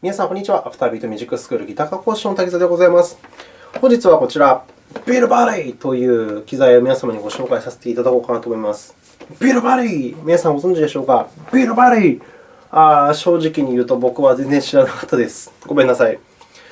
皆さん、こんにちは。アフタービートミュージックスクールギター科講師の滝沢でございます。本日はこちら、ビートバディという機材を皆様にご紹介させていただこうかなと思います。ビートバディ皆さんご存知でしょうか？ビートバディあー正直に言うと僕は全然知らなかったです。ごめんなさい。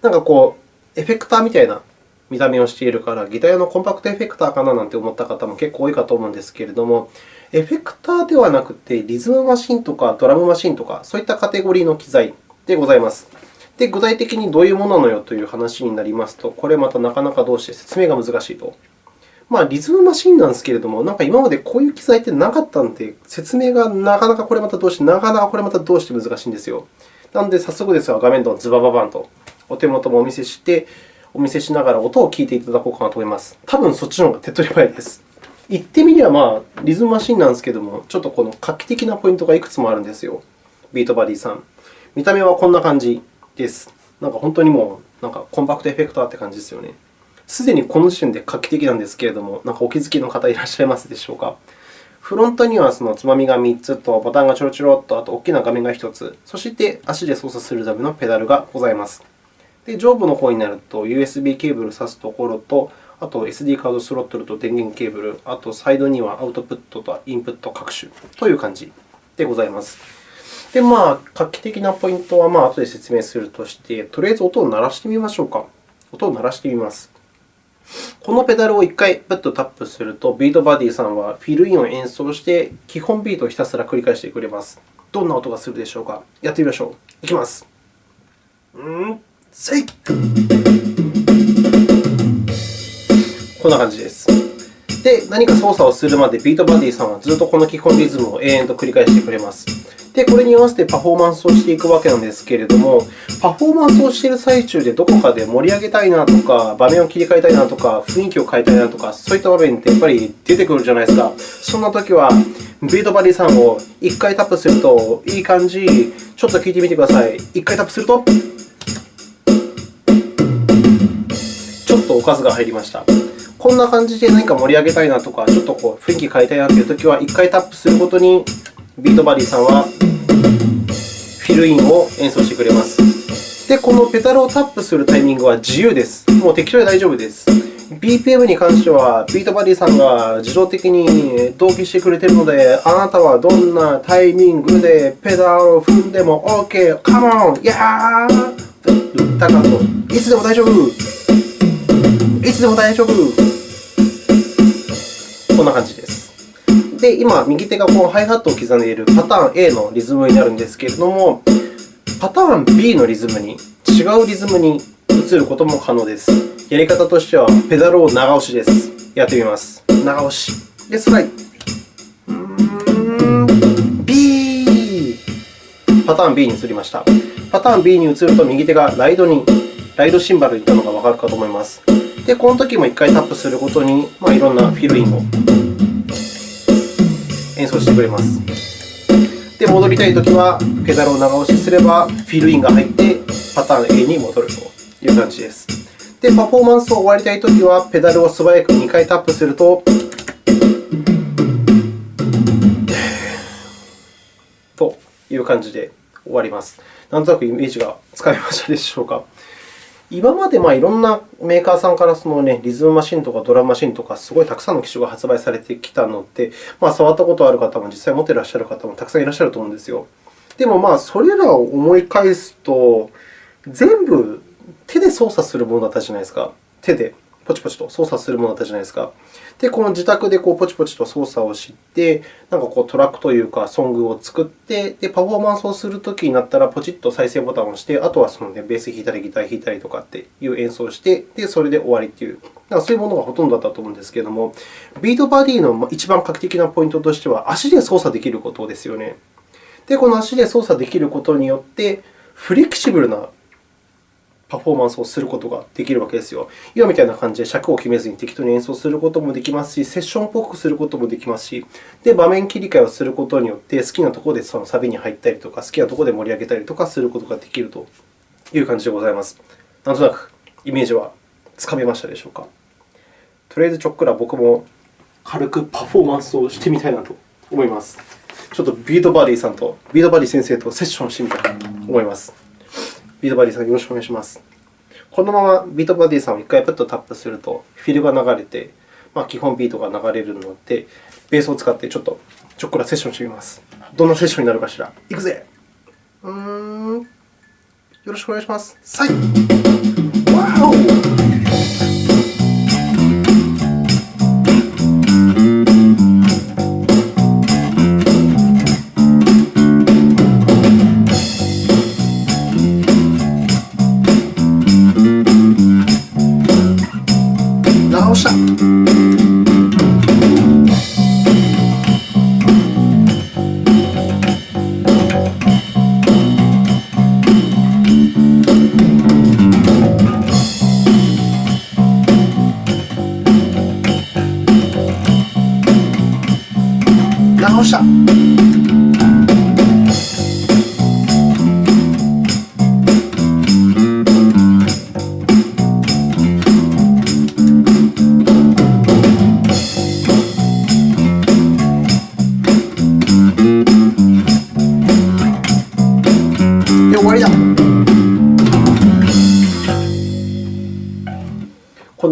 なんかこう、エフェクターみたいな見た目をしているから、ギター用のコンパクトエフェクターかななんて思った方も結構多いかと思うんですけれども、エフェクターではなくて、リズムマシンとかドラムマシンとか、そういったカテゴリーの機材でございます。で、具体的にどういうものなのよという話になりますと、これまたなかなかどうして説明が難しいと。まあ、リズムマシンなんですけれども、なんか今までこういう機材ってなかったので、説明がなかなかこれまたどうして、なかなかこれまたどうして難しいんですよ。なので、早速ですが、画面とズバババンとお手元もお見せして、お見せしながら音を聞いていただこうかなと思います。多分そっちの方が手っ取り早いです。言ってみれば、まあ、リズムマシンなんですけれども、ちょっとこの画期的なポイントがいくつもあるんですよ。ビートバディさん。見た目はこんな感じです。なんか本当にもうなんかコンパクトエフェクターって感じですよね。すでにこの時点で画期的なんですけれども、なんかお気づきの方いらっしゃいますでしょうか？フロントにはそのつまみが3つと、ボタンがちょろちょろっと、あと大きな画面が1つ、そして足で操作するためのペダルがございます。で上部の方になると、USB ケーブルを挿すところと、あと SD カードスロットルと電源ケーブル、あとサイドにはアウトプットとインプット各種という感じでございます。で、まあ、画期的なポイントは、まあ、後で説明するとして、とりあえず音を鳴らしてみましょうか。音を鳴らしてみます。このペダルを1回プッとタップすると、ビートバディさんはフィルインを演奏して、基本ビートをひたすら繰り返してくれます。どんな音がするでしょうか。やってみましょう。いきます。んーせいこんな感じです。で、何か操作をするまで、ビートバディさんはずっとこの基本リズムを永遠と繰り返してくれます。で、これに合わせてパフォーマンスをしていくわけなんですけれども、パフォーマンスをしている最中でどこかで盛り上げたいなとか、場面を切り替えたいなとか、雰囲気を変えたいなとか、そういった場面ってやっぱり出てくるじゃないですか。そんなときは、ビートバディさんを1回タップすると、いい感じ、ちょっと聞いてみてください。1回タップすると、ちょっとおかずが入りました。こんな感じで何か盛り上げたいなとか、ちょっとこう雰囲気変えたいなというときは、1回タップするごとにビートバディさんはフィルインを演奏してくれます。で、このペダルをタップするタイミングは自由です。もう適当で大丈夫です。BPM に関しては、ビートバディさんが自動的に同期してくれているので、あなたはどんなタイミングでペダルを踏んでも OK! Come on! やータカと、いつでも大丈夫いつでも大丈夫こんな感じです。で、今、右手がこのハイハットを刻んでいるパターン A のリズムになるんですけれども、パターン B のリズムに、違うリズムに移ることも可能です。やり方としては、ペダルを長押しです。やってみます。長押し。で、スライ。B。パターン B に移りました。パターン B に移ると、右手がライドに、ライドシンバルにいったのがわかるかと思います。で、このときも1回タップするごとに、まあ、いろんなフィルインを演奏してくれます。で、戻りたいときは、ペダルを長押しすれば、フィルインが入って、パターン A に戻るという感じです。で、パフォーマンスを終わりたいときは、ペダルを素早く2回タップすると、という感じで終わります。なんとなくイメージがつかめましたでしょうか。今までまあいろんなメーカーさんからその、ね、リズムマシンとかドラムマシンとか、すごいたくさんの機種が発売されてきたので、まあ、触ったことある方も実際持っていらっしゃる方もたくさんいらっしゃると思うんですよ。でも、まあ、それらを思い返すと、全部手で操作するものだったじゃないですか。手でポチポチと操作するものだったじゃないですか。で、この自宅でこうポチポチと操作をして、なんかこうトラックというか、ソングを作って、で、パフォーマンスをするときになったら、ポチッと再生ボタンを押して、あとはその、ね、ベース弾いたり、ギター弾いたりとかっていう演奏をして、で、それで終わりという、なんかそういうものがほとんどだったと思うんですけれども、ビートバディの一番画期的なポイントとしては、足で操作できることですよね。で、この足で操作できることによって、フレキシブルなパフォーマンスをすることができるわけですよ。今みたいな感じで尺を決めずに適当に演奏することもできますし、セッションっぽくすることもできますし、で場面切り替えをすることによって、好きなところでそのサビに入ったりとか、好きなところで盛り上げたりとかすることができるという感じでございます。なんとなくイメージはつかめましたでしょうか？とりあえずちょっくら僕も軽くパフォーマンスをしてみたいなと思います。ちょっとビートバディさんと、ビートバディ先生とセッションしてみたいと思います。ビートバディさん、よろしくお願いします。このままビートバディさんを1回パッとタップすると、フィルが流れて、まあ、基本ビートが流れるので、ベースを使ってちょっとちょっくらセッションしてみます。どんなセッションになるかしら。いくぜうん。よろしくお願いします。さい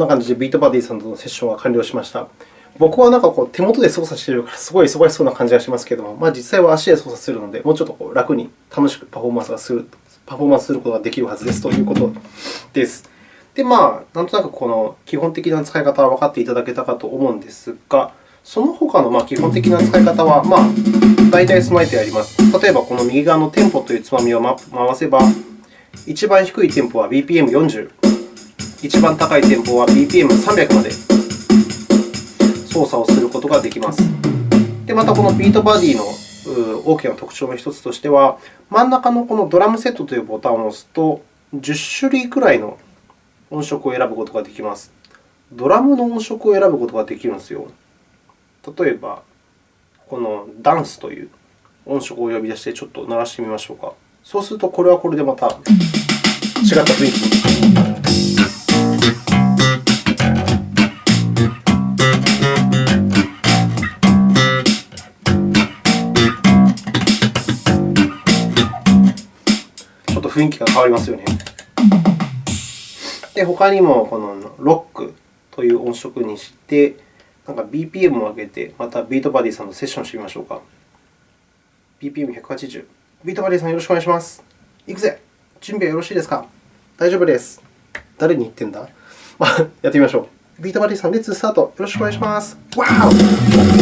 感じでビートバディさんとのセッションは完了しました。僕はなんかこう手元で操作しているから、すごい忙しそうな感じがしますけれども、まあ、実際は足で操作するので、もうちょっとこう楽に楽しくパフォーマンスがするパフォーマンスすることができるはずですということです。で、まあ、なんとなくこの基本的な使い方は分かっていただけたかと思うんですが、その他のま基本的な使い方は、まあ、大体備えてあります。例えば、この右側のテンポというつまみを回せば、一番低いテンポは BPM40、一番高いテンポは BPM300 まで操作をすることができます。で、またこのビートバディの大きな特徴の1つとしては、真ん中のこのドラムセットというボタンを押すと、10種類くらいの音色を選ぶことができます。ドラムの音色を選ぶことができるんですよ。例えば、このダンスという音色を呼び出して、ちょっと鳴らしてみましょうか。そうすると、これはこれでまた違った雰囲気に雰囲気が変わりますよね。で、他にもこのロックという音色にして、なんか BPM を上げて、またビートバディさんとセッションしてみましょうか。BPM180。ビートバディさん、よろしくお願いします。いくぜ準備はよろしいですか？大丈夫です。誰に言ってんだ、やってみましょう。ビートバディさん、 Let's start。よろしくお願いします。わお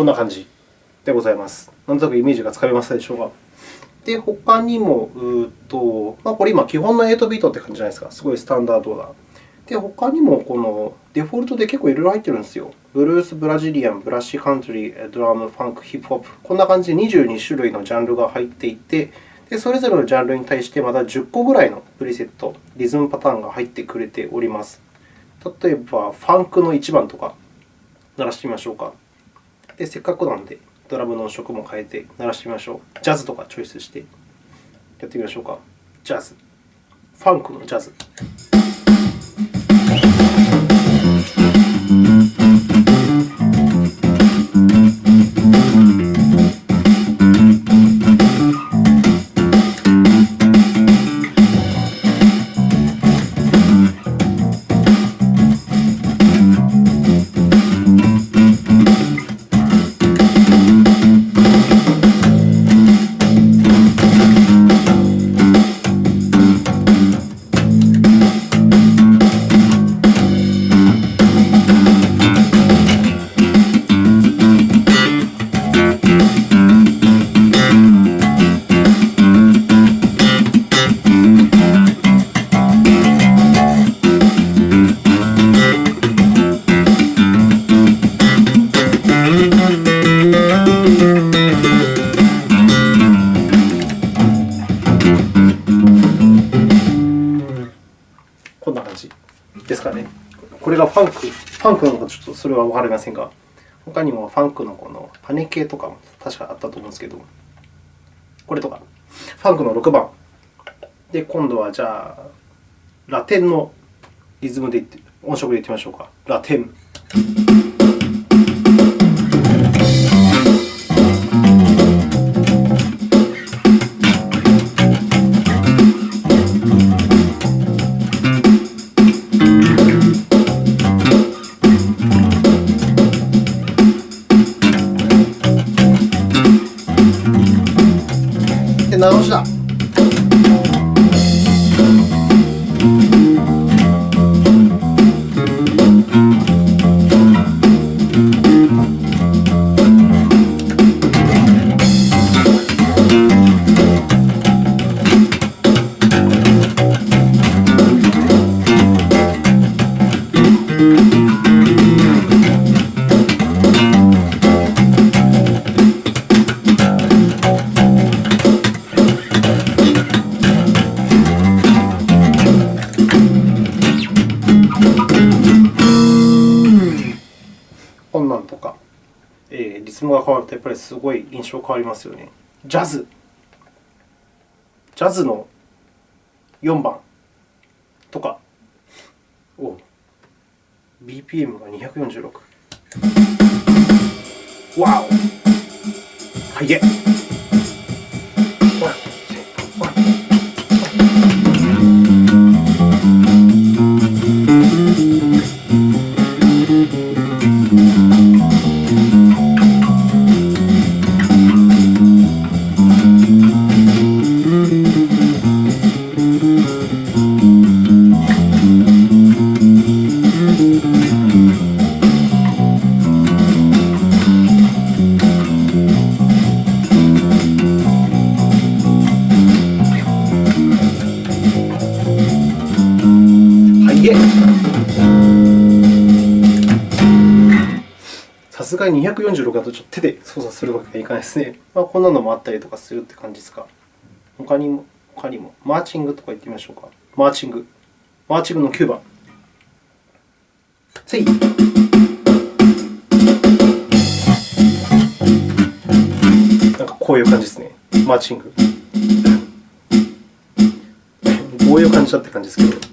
こんな感じでございます。なんとなくイメージがつかめましたでしょうか。で、他にも、うとまあ、これ今、基本の8ビートって感じじゃないですか。すごいスタンダードだ。で、他にもこのデフォルトで結構いろいろ入ってるんですよ。ブルース、ブラジリアン、ブラッシュカントリー、ドラム、ファンク、ヒップホップ。こんな感じで22種類のジャンルが入っていて、でそれぞれのジャンルに対してまた10個ぐらいのプリセット、リズムパターンが入ってくれております。例えば、ファンクの1番とか鳴らしてみましょうか。でせっかくなんで、ドラムの音色も変えて鳴らしてみましょう。ジャズとかチョイスしてやってみましょうか。ジャズ。ファンクのジャズ。はわかりませんが、他にもファンクのこのパネ系とかも確かあったと思うんですけど、これとか、ファンクの6番。で、今度はじゃあ、ラテンのリズムで音色でいってみましょうか。ラテン。すごい印象変わりますよね。ジャズ。ジャズの4番とか。お BPM が246。わおはいえ。がに246だとちょっと手で操作するわけにはいかないですね。まあ、こんなのもあったりとかするって感じですか？他にも、他にも、マーチングとか言ってみましょうか。マーチング。マーチングの9番。せい。なんかこういう感じですね。マーチング。こういう感じだって感じですけど。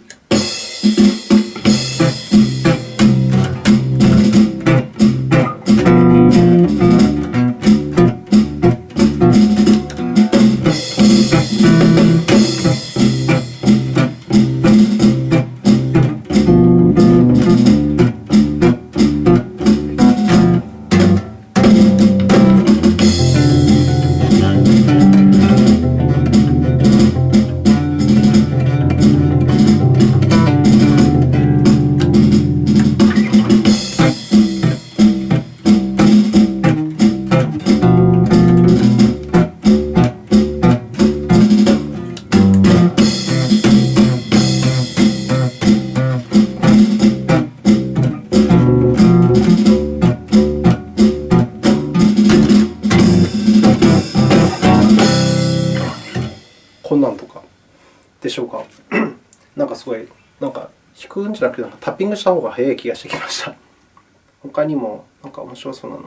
ングした方が早い気がしてきました。他にも、なんか面白そうなの。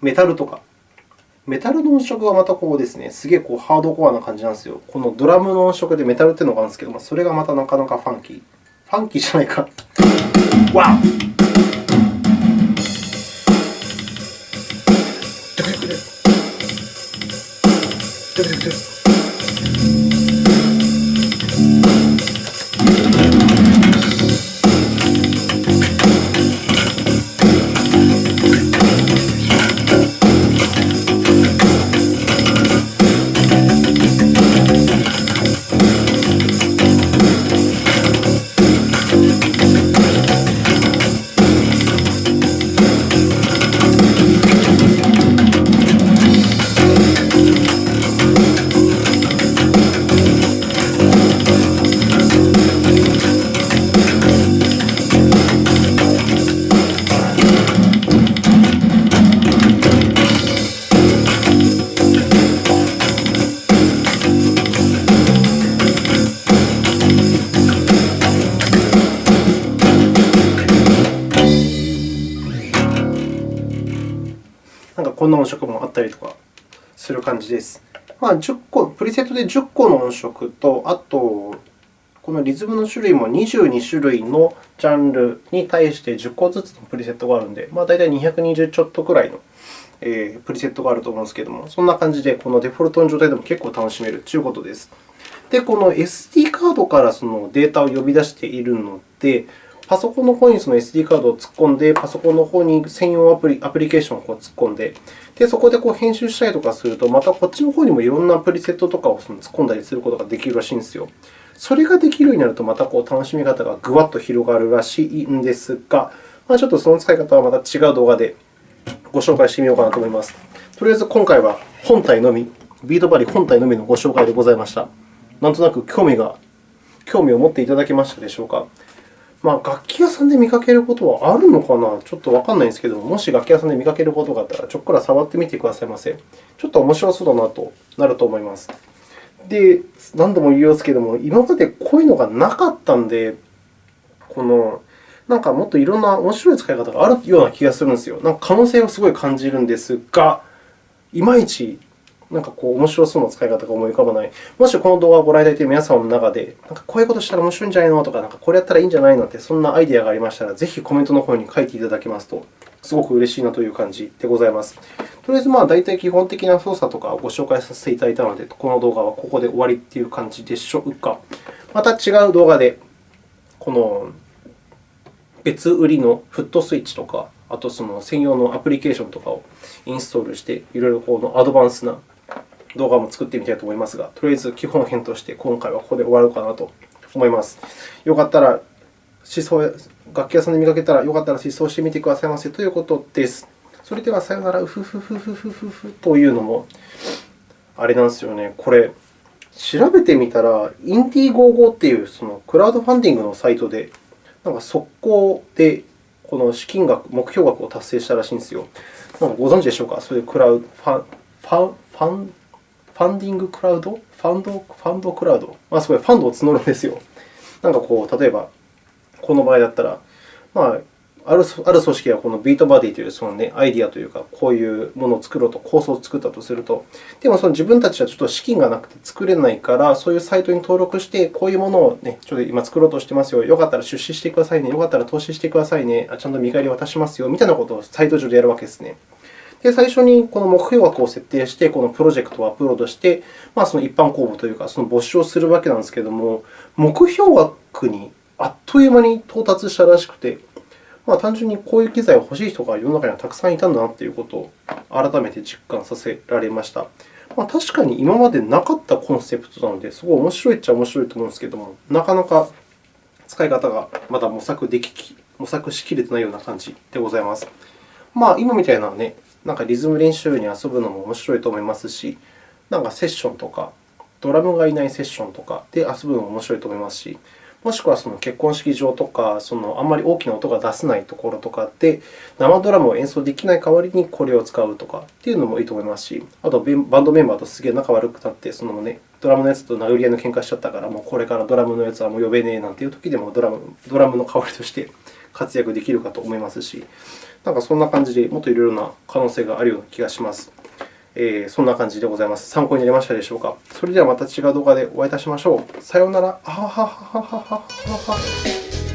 メタルとか。メタルの音色がまたこうですね、すげえこうハードコアな感じなんですよ。このドラムの音色でメタルっていうのがあるんですけど、それがまたなかなかファンキー。ファンキーじゃないか。わお なんかこんな音色もあったりとかする感じです。まあ、10個プリセットで10個の音色と、あと、このリズムの種類も22種類のジャンルに対して10個ずつのプリセットがあるので、まあ、大体220ちょっとくらいのえー、プリセットがあると思うんですけれども、そんな感じで、このデフォルトの状態でも結構楽しめるということです。で、この SD カードからそのデータを呼び出しているので、パソコンの方にその SD カードを突っ込んで、パソコンの方に専用アプリアプリケーションをこう突っ込んで、でそこでこう編集したりとかすると、またこっちの方にもいろんなプリセットとかをその突っ込んだりすることができるらしいんですよ。それができるようになると、またこう楽しみ方がぐわっと広がるらしいんですが、まあ、ちょっとその使い方はまた違う動画でご紹介してみようかなと思います。とりあえず今回は本体のみ、ビートバリ本体のみのご紹介でございました。なんとなく興味が興味を持っていただけましたでしょうか？まあ、楽器屋さんで見かけることはあるのかな？ちょっとわからないんですけども、もし楽器屋さんで見かけることがあったら、ちょっくら触ってみてくださいませ。ちょっと面白そうだなとなると思います。で、何度も言いますけども、今までこういうのがなかったんで、このなんかもっといろんな面白い使い方があるような気がするんですよ。なんか可能性をすごい感じるんですが、いまいちなんかこう面白そうな使い方が思い浮かばない。もしこの動画をご覧いただいている皆様の中で、なんかこういうことしたら面白いんじゃないのとか、なんかこれやったらいいんじゃないのって、そんなアイデアがありましたら、ぜひコメントの方に書いていただけますと、すごく嬉しいなという感じでございます。とりあえず、まあ、大体基本的な操作とかをご紹介させていただいたので、この動画はここで終わりという感じでしょうか。また違う動画で、この別売りのフットスイッチとか、あとその専用のアプリケーションとかをインストールして、いろいろこのアドバンスな動画も作ってみたいと思いますが、とりあえず基本編として今回はここで終わろうかなと思います。よかったら、思想楽器屋さんで見かけたら、よかったら思想してみてくださいませということです。それではさよなら、うふふふふふふふというのも、あれなんですよね。これ、調べてみたら、インディゴーゴーっていうそのクラウドファンディングのサイトでなんか速攻でこの資金額、目標額を達成したらしいんですよ。なんかご存知でしょうか？そういうクラウド、ファン、ファン、ファン、ファンディングクラウド？ファンド、ファンドクラウド？まあ、すごいファンドを募るんですよ。なんかこう、例えば、この場合だったら、まあ、あるある組織がこのビートバディというその、ね、アイディアというか、こういうものを作ろうと、構想を作ったとすると、でもその自分たちはちょっと資金がなくて作れないから、そういうサイトに登録して、こういうものを、ね、ちょっと今作ろうとしてますよ、よかったら出資してくださいね、よかったら投資してくださいね、ちゃんと見返り渡しますよ、みたいなことをサイト上でやるわけですね。で、最初にこの目標額を設定して、このプロジェクトをアップロードして、まあ、その一般公募というか、その募集をするわけなんですけれども、目標額にあっという間に到達したらしくて、まあ、単純にこういう機材を欲しい人が世の中にはたくさんいたんだなということを改めて実感させられました。まあ、確かに今までなかったコンセプトなので、すごい面白いっちゃ面白いと思うんですけれども、なかなか使い方がまだ模索でき模索しきれてないような感じでございます。まあ、今みたいな、ね、なんかリズム練習に遊ぶのも面白いと思いますし、なんかセッションとか、ドラムがいないセッションとかで遊ぶのも面白いと思いますし、もしくはその結婚式場とか、そのあんまり大きな音が出せないところとかで、生ドラムを演奏できない代わりにこれを使うとかっていうのもいいと思いますし、あとバンドメンバーとすげえ仲悪くなって、そのね、ドラムのやつと殴り合いの喧嘩しちゃったから、もうこれからドラムのやつはもう呼べねえなんていうときでもドラムドラムの代わりとして活躍できるかと思いますし、なんかそんな感じでもっといろいろな可能性があるような気がします。えー、そんな感じでございます。参考になりましたでしょうか？それではまた違う動画でお会いいたしましょう。さようなら。あははははははは。